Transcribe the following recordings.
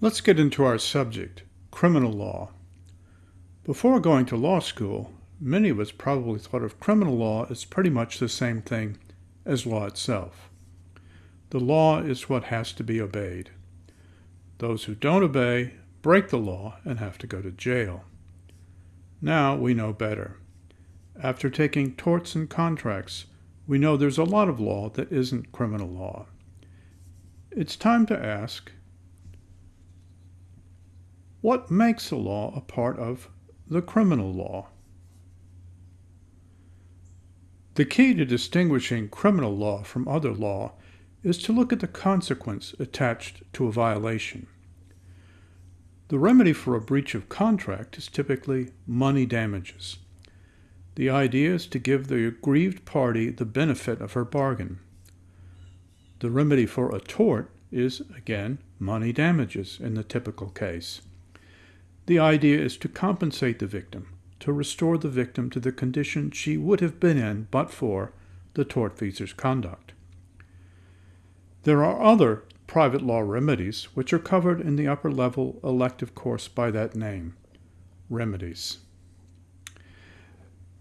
Let's get into our subject, criminal law. Before going to law school, many of us probably thought of criminal law as pretty much the same thing as law itself. The law is what has to be obeyed. Those who don't obey break the law and have to go to jail. Now we know better. After taking torts and contracts, we know there's a lot of law that isn't criminal law. It's time to ask what makes a law a part of the criminal law? The key to distinguishing criminal law from other law is to look at the consequence attached to a violation. The remedy for a breach of contract is typically money damages. The idea is to give the aggrieved party the benefit of her bargain. The remedy for a tort is, again, money damages in the typical case. The idea is to compensate the victim, to restore the victim to the condition she would have been in but for the tortfeasor's conduct. There are other private law remedies which are covered in the upper level elective course by that name remedies.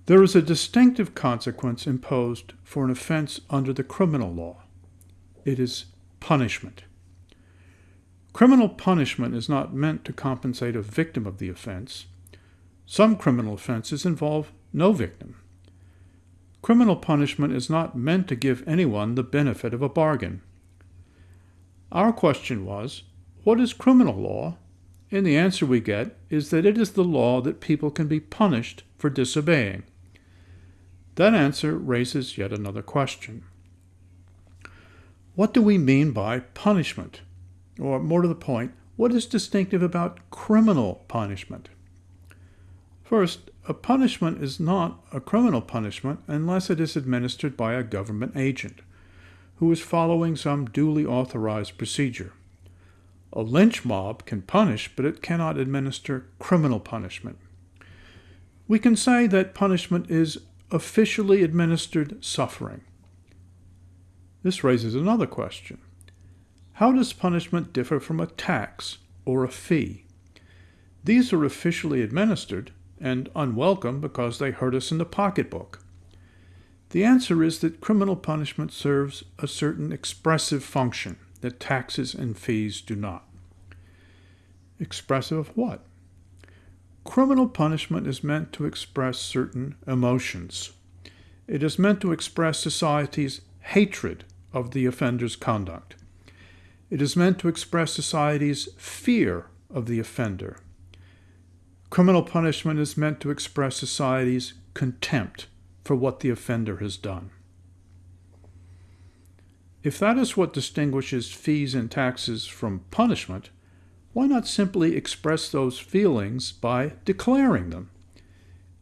There is a distinctive consequence imposed for an offense under the criminal law. It is punishment. Criminal punishment is not meant to compensate a victim of the offense. Some criminal offenses involve no victim. Criminal punishment is not meant to give anyone the benefit of a bargain. Our question was, what is criminal law? And the answer we get is that it is the law that people can be punished for disobeying. That answer raises yet another question. What do we mean by punishment? Or more to the point, what is distinctive about criminal punishment? First, a punishment is not a criminal punishment unless it is administered by a government agent who is following some duly authorized procedure. A lynch mob can punish, but it cannot administer criminal punishment. We can say that punishment is officially administered suffering. This raises another question. How does punishment differ from a tax or a fee? These are officially administered and unwelcome because they hurt us in the pocketbook. The answer is that criminal punishment serves a certain expressive function that taxes and fees do not. Expressive of what? Criminal punishment is meant to express certain emotions. It is meant to express society's hatred of the offender's conduct. It is meant to express society's fear of the offender. Criminal punishment is meant to express society's contempt for what the offender has done. If that is what distinguishes fees and taxes from punishment, why not simply express those feelings by declaring them?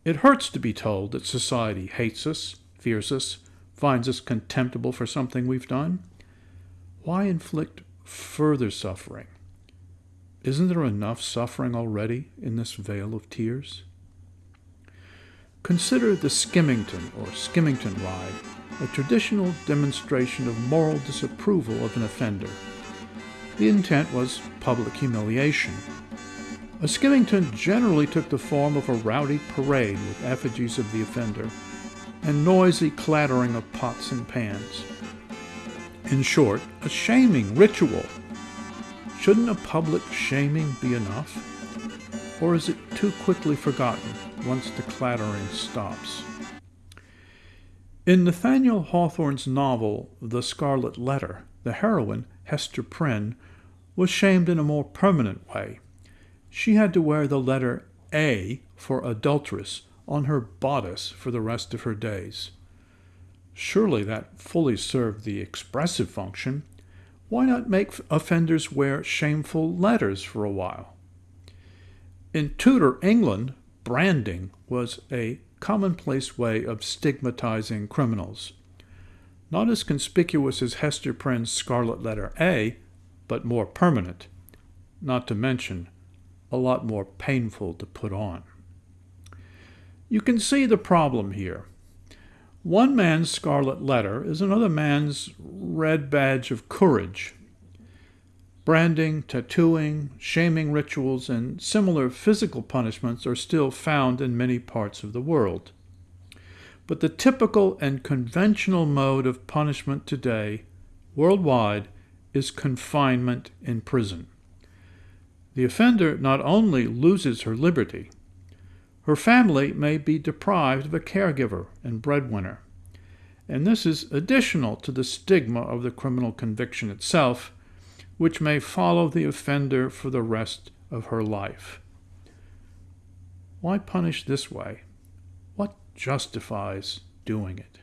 It hurts to be told that society hates us, fears us, finds us contemptible for something we've done. Why inflict further suffering. Isn't there enough suffering already in this vale of tears? Consider the Skimmington or Skimmington ride, a traditional demonstration of moral disapproval of an offender. The intent was public humiliation. A skimmington generally took the form of a rowdy parade with effigies of the offender and noisy clattering of pots and pans. In short, a shaming ritual. Shouldn't a public shaming be enough? Or is it too quickly forgotten once the clattering stops? In Nathaniel Hawthorne's novel The Scarlet Letter, the heroine, Hester Prynne, was shamed in a more permanent way. She had to wear the letter A for adulteress on her bodice for the rest of her days. Surely that fully served the expressive function. Why not make offenders wear shameful letters for a while? In Tudor England, branding was a commonplace way of stigmatizing criminals. Not as conspicuous as Hester Prynne's scarlet letter A, but more permanent, not to mention a lot more painful to put on. You can see the problem here. One man's scarlet letter is another man's red badge of courage. Branding, tattooing, shaming rituals, and similar physical punishments are still found in many parts of the world. But the typical and conventional mode of punishment today, worldwide, is confinement in prison. The offender not only loses her liberty, her family may be deprived of a caregiver and breadwinner. And this is additional to the stigma of the criminal conviction itself, which may follow the offender for the rest of her life. Why punish this way? What justifies doing it?